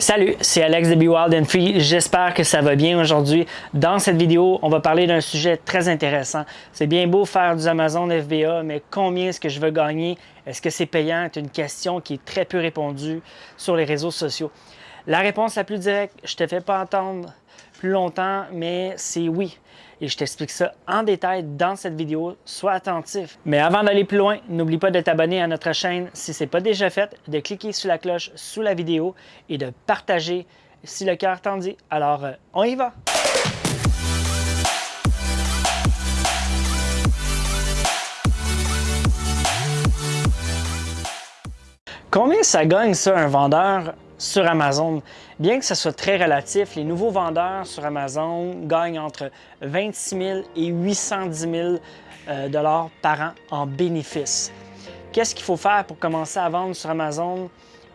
Salut, c'est Alex de Be Wild and Free. J'espère que ça va bien aujourd'hui. Dans cette vidéo, on va parler d'un sujet très intéressant. C'est bien beau faire du Amazon FBA, mais combien est-ce que je veux gagner? Est-ce que c'est payant? C'est une question qui est très peu répondue sur les réseaux sociaux. La réponse la plus directe, je te fais pas entendre plus longtemps, mais c'est oui. Et je t'explique ça en détail dans cette vidéo. Sois attentif. Mais avant d'aller plus loin, n'oublie pas de t'abonner à notre chaîne si ce n'est pas déjà fait, de cliquer sur la cloche sous la vidéo et de partager si le cœur t'en dit. Alors, euh, on y va! Combien ça gagne ça un vendeur? Sur Amazon. Bien que ce soit très relatif, les nouveaux vendeurs sur Amazon gagnent entre 26 000 et 810 000 euh, dollars par an en bénéfices. Qu'est-ce qu'il faut faire pour commencer à vendre sur Amazon?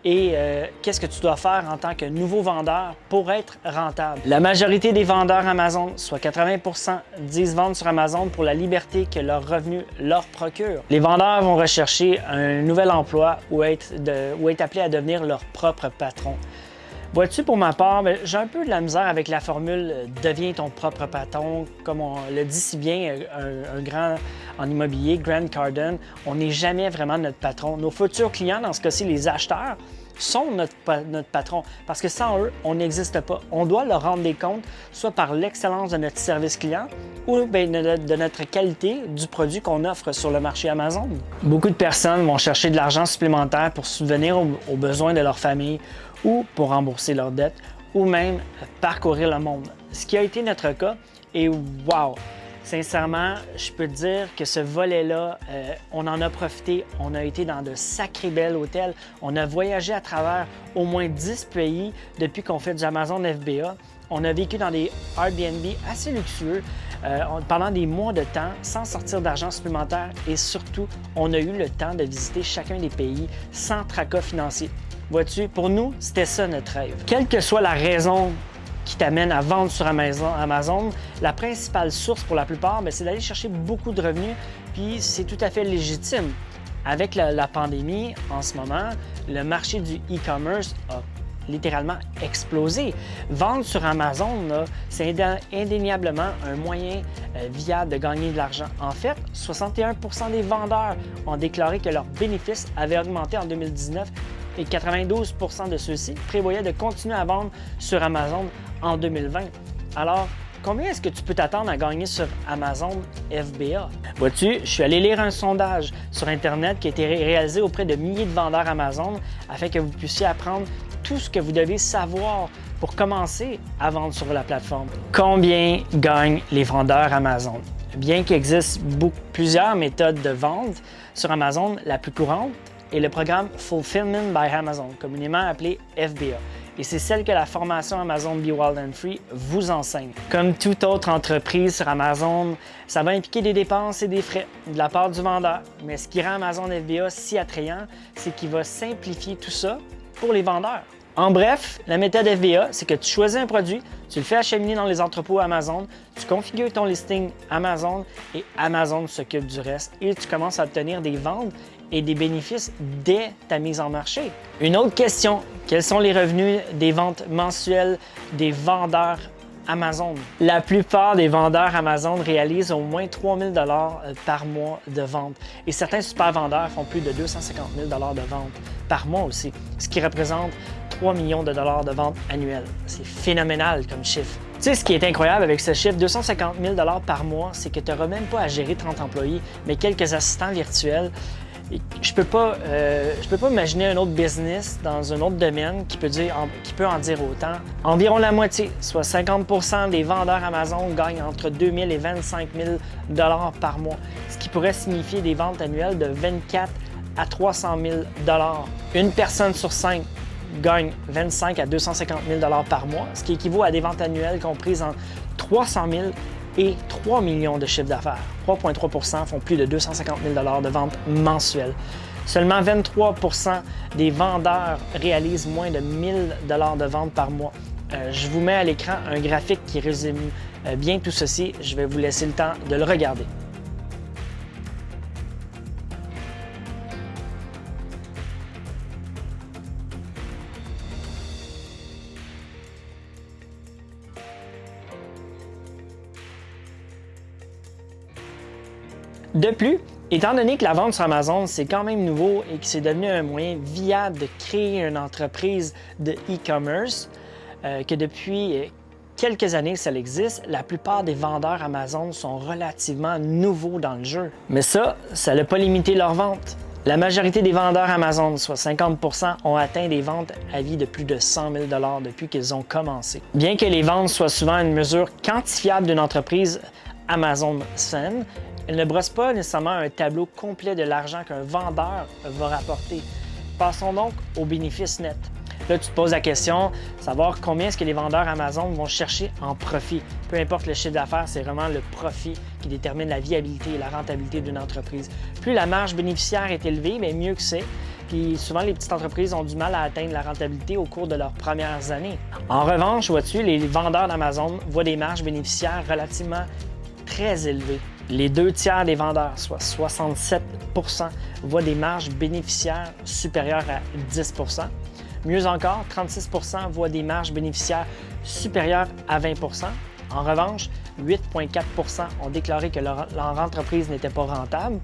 Et euh, qu'est-ce que tu dois faire en tant que nouveau vendeur pour être rentable? La majorité des vendeurs Amazon, soit 80% disent vendre sur Amazon pour la liberté que leur revenu leur procure. Les vendeurs vont rechercher un nouvel emploi ou être, ou être appelés à devenir leur propre patron. Vois-tu, pour ma part, ben, j'ai un peu de la misère avec la formule euh, « deviens ton propre patron ». Comme on le dit si bien euh, un, grand en immobilier, Grant Cardone, on n'est jamais vraiment notre patron. Nos futurs clients, dans ce cas-ci les acheteurs, sont notre, notre patron parce que sans eux, on n'existe pas. On doit leur rendre des comptes, soit par l'excellence de notre service client ou bien de, notre qualité du produit qu'on offre sur le marché Amazon. Beaucoup de personnes vont chercher de l'argent supplémentaire pour subvenir aux besoins de leur famille ou pour rembourser leurs dettes ou même parcourir le monde. Ce qui a été notre cas et wow! Sincèrement, je peux te dire que ce volet-là, euh, on en a profité. On a été dans de sacrés belles hôtels. On a voyagé à travers au moins 10 pays depuis qu'on fait du Amazon FBA. On a vécu dans des Airbnb assez luxueux euh, pendant des mois de temps sans sortir d'argent supplémentaire et surtout, on a eu le temps de visiter chacun des pays sans tracas financier. Vois-tu, pour nous, c'était ça notre rêve. Quelle que soit la raison qui t'amène à vendre sur Amazon, la principale source pour la plupart, ben, c'est d'aller chercher beaucoup de revenus, puis c'est tout à fait légitime. Avec la, pandémie, en ce moment, le marché du e-commerce a littéralement explosé. Vendre sur Amazon, c'est indéniablement un moyen euh, viable de gagner de l'argent. En fait, 61% des vendeurs ont déclaré que leurs bénéfices avaient augmenté en 2019 et 92% de ceux-ci prévoyaient de continuer à vendre sur Amazon en 2020. Alors, combien est-ce que tu peux t'attendre à gagner sur Amazon FBA? Vois-tu, je suis allé lire un sondage sur Internet qui a été réalisé auprès de milliers de vendeurs Amazon afin que vous puissiez apprendre tout ce que vous devez savoir pour commencer à vendre sur la plateforme. Combien gagnent les vendeurs Amazon? Bien qu'il existe plusieurs méthodes de vente sur Amazon, la plus courante est le programme Fulfillment by Amazon, communément appelé FBA. Et c'est celle que la formation Amazon Be Wild and Free vous enseigne. Comme toute autre entreprise sur Amazon, ça va impliquer des dépenses et des frais de la part du vendeur. Mais ce qui rend Amazon FBA si attrayant, c'est qu'il va simplifier tout ça pour les vendeurs. En bref, la méthode FBA, c'est que tu choisis un produit, tu le fais acheminer dans les entrepôts Amazon, tu configures ton listing Amazon et Amazon s'occupe du reste et tu commences à obtenir des ventes et des bénéfices dès ta mise en marché. Une autre question, quels sont les revenus des ventes mensuelles des vendeurs Amazon? La plupart des vendeurs Amazon réalisent au moins 3000 dollars euh, par mois de vente et certains super vendeurs font plus de 250 000 dollars de vente par mois aussi, ce qui représente 3 millions de dollars de vente annuelles. C'est phénoménal comme chiffre. Tu sais, ce qui est incroyable avec ce chiffre, 250 000 par mois, c'est que tu n'auras même pas à gérer 30 employés, mais quelques assistants virtuels je peux euh, peux pas imaginer un autre business dans un autre domaine qui peut, dire, qui peut en dire autant. Environ la moitié, soit 50% des vendeurs Amazon gagnent entre 2 000 et 25 000 dollars par mois, ce qui pourrait signifier des ventes annuelles de 24 à 300 000 dollars. Une personne sur cinq gagne 25 à 250 000 dollars par mois, ce qui équivaut à des ventes annuelles comprises en 300 000 et 3 millions de chiffres d'affaires. 3,3% font plus de 250 000 de ventes mensuelles. Seulement 23% des vendeurs réalisent moins de 1000 de ventes par mois. Euh, je vous mets à l'écran un graphique qui résume euh, bien tout ceci. Je vais vous laisser le temps de le regarder. De plus, étant donné que la vente sur Amazon, c'est quand même nouveau et que c'est devenu un moyen viable de créer une entreprise de e-commerce, euh, que depuis quelques années ça existe, la plupart des vendeurs Amazon sont relativement nouveaux dans le jeu. Mais ça, ça n'a pas limité leur vente. La majorité des vendeurs Amazon, soit 50% ont atteint des ventes à vie de plus de 100 000 depuis qu'ils ont commencé. Bien que les ventes soient souvent une mesure quantifiable d'une entreprise Amazon saine, elles ne brossent pas nécessairement un tableau complet de l'argent qu'un vendeur va rapporter. Passons donc aux bénéfices nets. Là, tu te poses la question, savoir combien est-ce que les vendeurs Amazon vont chercher en profit. Peu importe le chiffre d'affaires, c'est vraiment le profit qui détermine la viabilité et la rentabilité d'une entreprise. Plus la marge bénéficiaire est élevée, bien mieux que c'est. Puis souvent, les petites entreprises ont du mal à atteindre la rentabilité au cours de leurs premières années. En revanche, vois-tu, les vendeurs d'Amazon voient des marges bénéficiaires relativement très élevées. Les deux tiers des vendeurs, soit 67% voient des marges bénéficiaires supérieures à 10% Mieux encore, 36% voient des marges bénéficiaires supérieures à 20% En revanche, 8,4% ont déclaré que leur, entreprise n'était pas rentable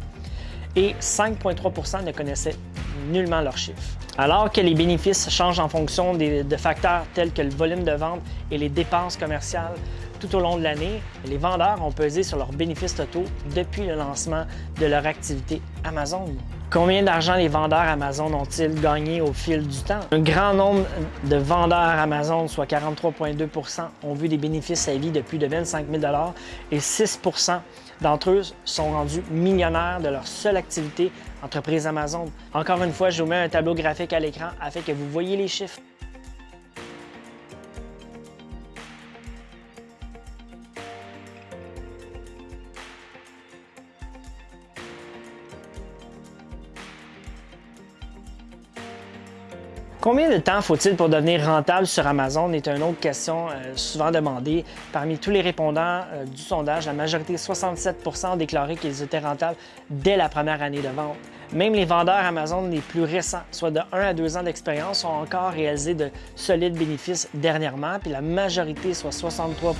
et 5,3% ne connaissaient nullement leurs chiffres. Alors que les bénéfices changent en fonction de facteurs tels que le volume de vente et les dépenses commerciales tout au long de l'année, les vendeurs ont pesé sur leurs bénéfices totaux depuis le lancement de leur activité Amazon. Combien d'argent les vendeurs Amazon ont-ils gagné au fil du temps? Un grand nombre de vendeurs Amazon, soit 43,2% ont vu des bénéfices à vie de plus de 25 000 et 6% d'entre eux sont rendus millionnaires de leur seule activité entreprise Amazon. Encore une fois, je vous mets un tableau graphique à l'écran afin que vous voyez les chiffres. Combien de temps faut-il pour devenir rentable sur Amazon est une autre question euh, souvent demandée. Parmi tous les répondants euh, du sondage, la majorité, 67% ont déclaré qu'ils étaient rentables dès la première année de vente. Même les vendeurs Amazon les plus récents, soit de 1 à 2 ans d'expérience, ont encore réalisé de solides bénéfices dernièrement, puis la majorité, soit 63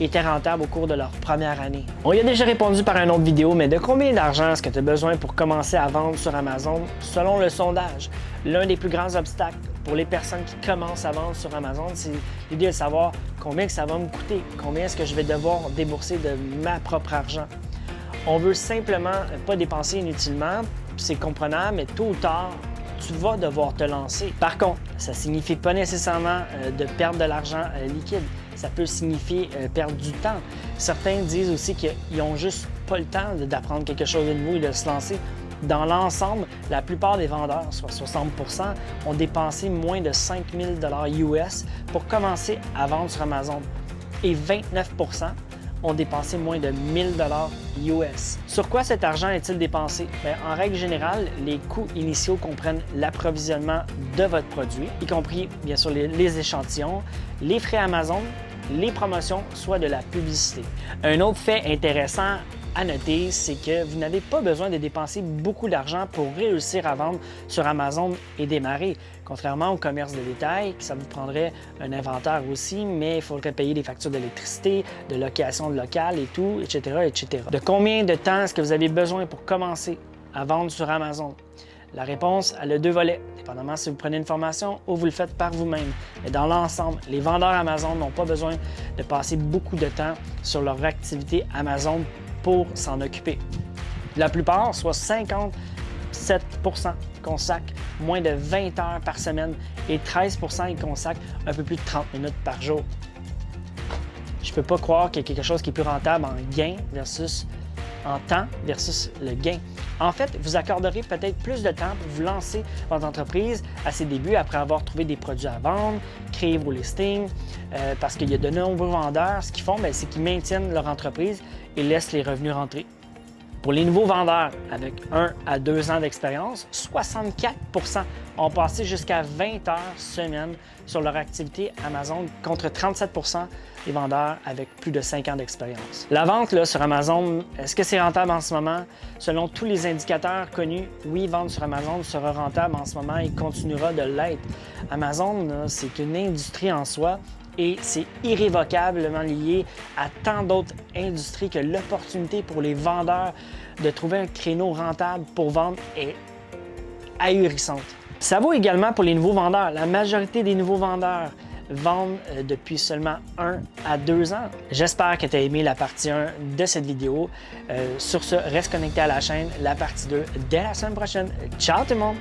étaient rentables au cours de leur première année. On y a déjà répondu par une autre vidéo, mais de combien d'argent est-ce que tu as besoin pour commencer à vendre sur Amazon? Selon le sondage, l'un des plus grands obstacles pour les personnes qui commencent à vendre sur Amazon, c'est l'idée de savoir combien ça va me coûter, combien est-ce que je vais devoir débourser de ma propre argent. On veut simplement pas dépenser inutilement, c'est comprenable, mais tôt ou tard, tu vas devoir te lancer. Par contre, ça ne signifie pas nécessairement euh, de perdre de l'argent euh, liquide ça peut signifier euh, perdre du temps. Certains disent aussi qu'ils n'ont juste pas le temps d'apprendre quelque chose de nouveau et de se lancer. Dans l'ensemble, la plupart des vendeurs, soit 60% ont dépensé moins de 5 000 US pour commencer à vendre sur Amazon. Et 29% ont dépensé moins de 1000 US. Sur quoi cet argent est-il dépensé? en règle générale, les coûts initiaux comprennent l'approvisionnement de votre produit, y compris bien sûr les échantillons, les frais Amazon, les promotions, soit de la publicité. Un autre fait intéressant à noter, c'est que vous n'avez pas besoin de dépenser beaucoup d'argent pour réussir à vendre sur Amazon et démarrer. Contrairement au commerce de détail, ça vous prendrait un inventaire aussi, mais il faudrait payer des factures d'électricité, de location de local et tout, etc., etc. De combien de temps est-ce que vous avez besoin pour commencer à vendre sur Amazon? La réponse, a deux volets, dépendamment si vous prenez une formation ou vous le faites par vous-même. Mais dans l'ensemble, les vendeurs Amazon n'ont pas besoin de passer beaucoup de temps sur leur activité Amazon pour s'en occuper. La plupart, soit 57% consacrent moins de 20 heures par semaine et 13 ils consacrent un peu plus de 30 minutes par jour. Je ne peux pas croire qu'il y a quelque chose qui est plus rentable en gain versus en temps versus le gain. En fait, vous accorderez peut-être plus de temps pour vous lancer votre entreprise à ses débuts après avoir trouvé des produits à vendre, créer vos listings, euh, parce qu'il y a de nombreux vendeurs, ce qu'ils font, ben, c'est qu'ils maintiennent leur entreprise et laissent les revenus rentrer. Pour les nouveaux vendeurs avec 1 à 2 ans d'expérience, 64% ont passé jusqu'à 20 heures semaine sur leur activité Amazon contre 37% des vendeurs avec plus de 5 ans d'expérience. La vente là, sur Amazon, est-ce que c'est rentable en ce moment? Selon tous les indicateurs connus, oui, vendre sur Amazon sera rentable en ce moment et continuera de l'être. Amazon, c'est une industrie en soi et c'est irrévocablement lié à tant d'autres industries que l'opportunité pour les vendeurs de trouver un créneau rentable pour vendre est ahurissante. Ça vaut également pour les nouveaux vendeurs. La majorité des nouveaux vendeurs vendent euh, depuis seulement un à deux ans. J'espère que tu as aimé la partie 1 de cette vidéo. Euh, sur ce, reste connecté à la chaîne, la partie 2 dès la semaine prochaine. Ciao tout le monde!